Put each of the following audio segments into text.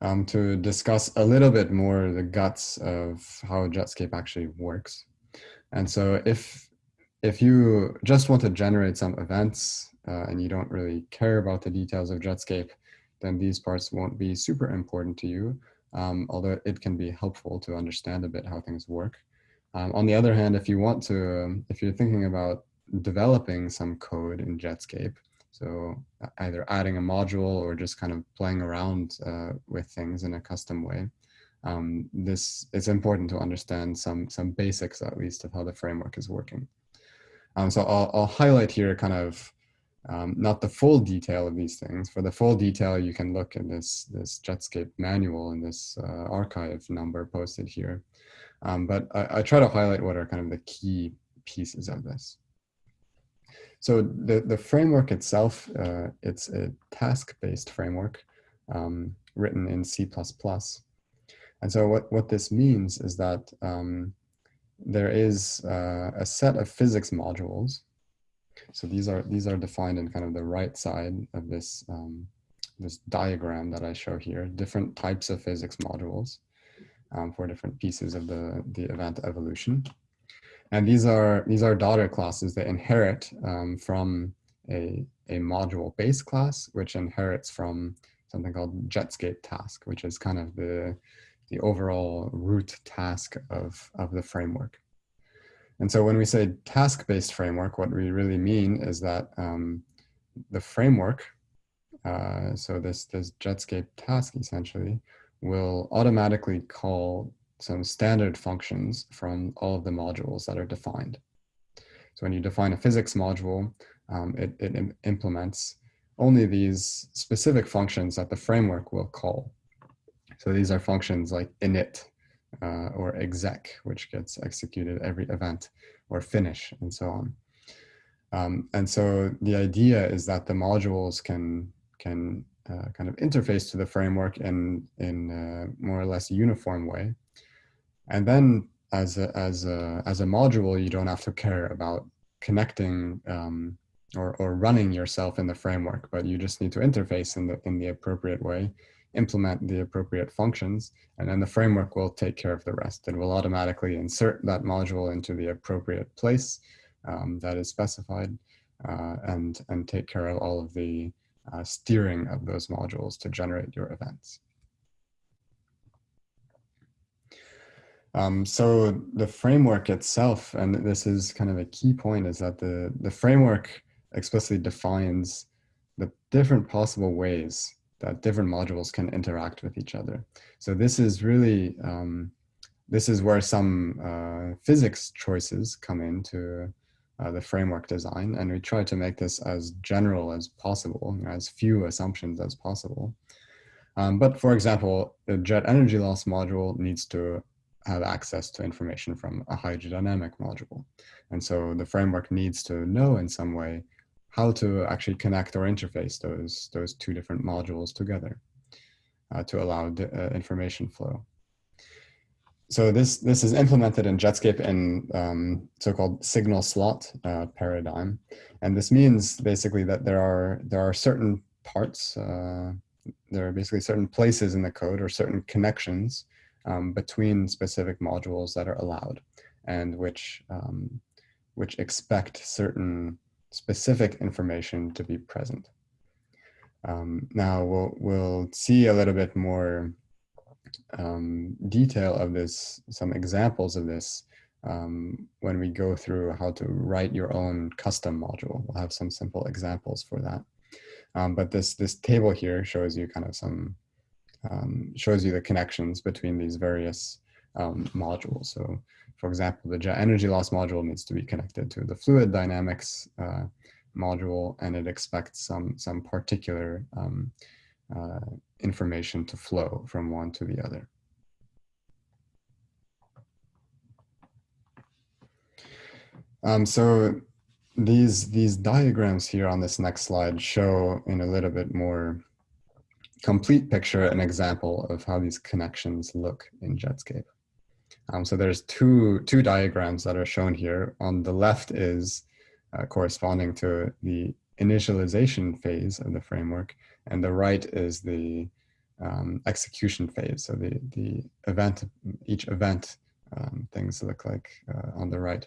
um, to discuss a little bit more the guts of how Jetscape actually works. And so if, if you just want to generate some events uh, and you don't really care about the details of Jetscape, then these parts won't be super important to you, um, although it can be helpful to understand a bit how things work. Um, on the other hand, if you want to, um, if you're thinking about developing some code in Jetscape, so either adding a module or just kind of playing around uh, with things in a custom way, um, this it's important to understand some some basics at least of how the framework is working. Um, so I'll, I'll highlight here kind of um, not the full detail of these things. For the full detail, you can look in this, this Jetscape manual and this uh, arXiv number posted here. Um, but I, I, try to highlight what are kind of the key pieces of this. So the, the framework itself, uh, it's a task-based framework um, written in C++. And so what, what this means is that um, there is uh, a set of physics modules so these are these are defined in kind of the right side of this um, this diagram that I show here, different types of physics modules um, for different pieces of the, the event evolution. And these are these are daughter classes that inherit um, from a, a module base class, which inherits from something called Jetscape task, which is kind of the, the overall root task of, of the framework. And so when we say task-based framework, what we really mean is that um, the framework, uh, so this, this Jetscape task essentially, will automatically call some standard functions from all of the modules that are defined. So when you define a physics module, um, it, it implements only these specific functions that the framework will call. So these are functions like init, uh, or exec, which gets executed every event, or finish, and so on. Um, and so the idea is that the modules can can uh, kind of interface to the framework in in more or less uniform way. And then as a, as a, as a module, you don't have to care about connecting um, or, or running yourself in the framework, but you just need to interface in the, in the appropriate way implement the appropriate functions, and then the framework will take care of the rest. It will automatically insert that module into the appropriate place um, that is specified uh, and, and take care of all of the uh, steering of those modules to generate your events. Um, so the framework itself, and this is kind of a key point, is that the, the framework explicitly defines the different possible ways that different modules can interact with each other. So this is really, um, this is where some uh, physics choices come into uh, the framework design. And we try to make this as general as possible, as few assumptions as possible. Um, but for example, the jet energy loss module needs to have access to information from a hydrodynamic module. And so the framework needs to know in some way how to actually connect or interface those, those two different modules together uh, to allow uh, information flow. So this, this is implemented in Jetscape in um, so-called signal slot uh, paradigm. And this means basically that there are, there are certain parts, uh, there are basically certain places in the code or certain connections um, between specific modules that are allowed and which, um, which expect certain specific information to be present. Um, now we'll, we'll see a little bit more um, detail of this, some examples of this um, when we go through how to write your own custom module. We'll have some simple examples for that. Um, but this, this table here shows you kind of some, um, shows you the connections between these various um, modules. So for example, the jet energy loss module needs to be connected to the fluid dynamics uh, module, and it expects some, some particular um, uh, information to flow from one to the other. Um, so these, these diagrams here on this next slide show in a little bit more complete picture an example of how these connections look in Jetscape. Um, so there's two, two diagrams that are shown here. On the left is uh, corresponding to the initialization phase of the framework, and the right is the um, execution phase. So the, the event, each event um, things look like uh, on the right.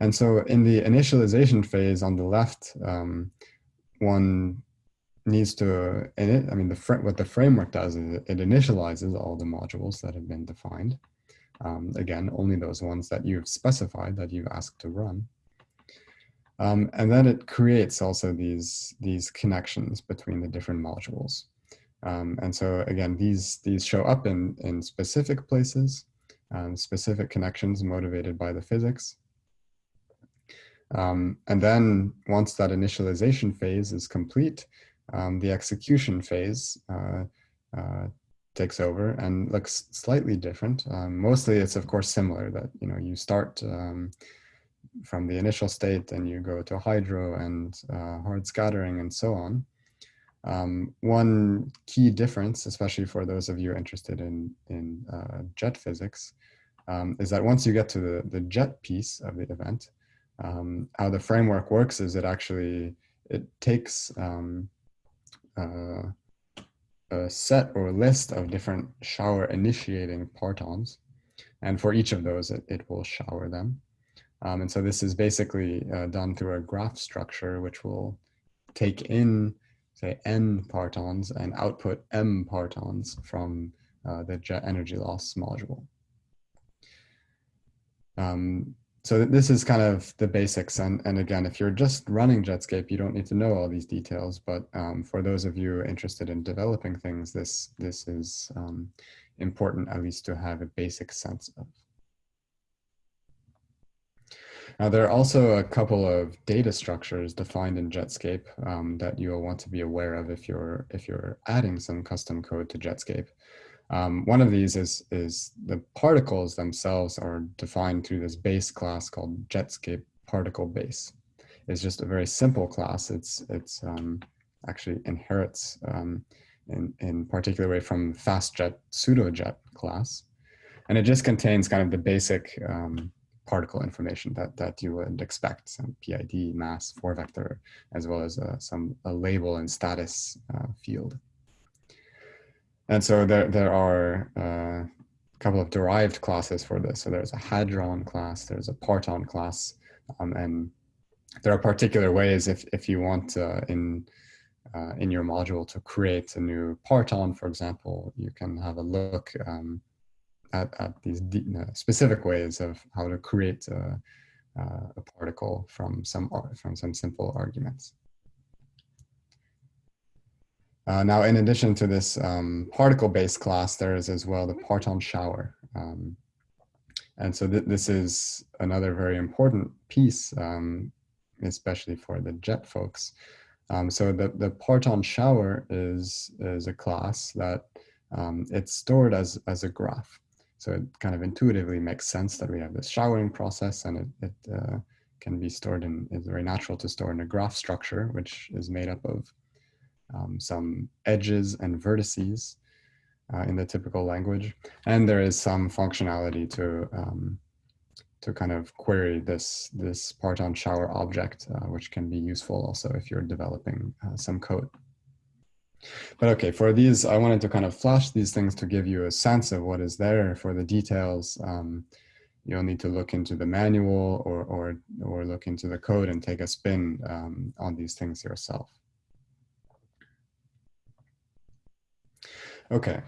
And so in the initialization phase on the left, um, one needs to, in it, I mean, the what the framework does is it initializes all the modules that have been defined. Um, again, only those ones that you've specified that you've asked to run. Um, and then it creates also these, these connections between the different modules. Um, and so again, these, these show up in, in specific places, um, specific connections motivated by the physics. Um, and then once that initialization phase is complete, um, the execution phase uh, uh, takes over and looks slightly different. Um, mostly it's of course similar that, you know, you start um, from the initial state and you go to hydro and uh, hard scattering and so on. Um, one key difference, especially for those of you interested in, in uh, jet physics, um, is that once you get to the, the jet piece of the event, um, how the framework works is it actually, it takes um, uh, a set or list of different shower initiating partons. And for each of those, it, it will shower them. Um, and so this is basically uh, done through a graph structure, which will take in, say, n partons and output m partons from uh, the jet energy loss module. Um, so this is kind of the basics. And, and again, if you're just running Jetscape, you don't need to know all these details. But um, for those of you interested in developing things, this, this is um, important at least to have a basic sense of. Now, there are also a couple of data structures defined in Jetscape um, that you'll want to be aware of if you're, if you're adding some custom code to Jetscape. Um, one of these is, is the particles themselves are defined through this base class called Jetscape particle base. It's just a very simple class. It's, it's um, actually inherits um, in, in particular way from FastJet pseudojet class. And it just contains kind of the basic um, particle information that, that you would expect, some PID, mass, four vector, as well as uh, some a label and status uh, field. And so there, there are uh, a couple of derived classes for this. So there's a hadron class, there's a parton class, um, and there are particular ways if, if you want uh, in, uh, in your module to create a new parton, for example, you can have a look um, at, at these uh, specific ways of how to create a, uh, a particle from some, from some simple arguments. Uh, now, in addition to this um, particle-based class, there is as well the parton shower. Um, and so th this is another very important piece, um, especially for the jet folks. Um, so the, the parton shower is, is a class that um, it's stored as, as a graph. So it kind of intuitively makes sense that we have this showering process and it, it uh, can be stored in, it's very natural to store in a graph structure, which is made up of um, some edges and vertices uh, in the typical language. And there is some functionality to um, to kind of query this this parton shower object, uh, which can be useful also if you're developing uh, some code. But okay, for these, I wanted to kind of flash these things to give you a sense of what is there. For the details, um, you'll need to look into the manual or, or, or look into the code and take a spin um, on these things yourself. Okay,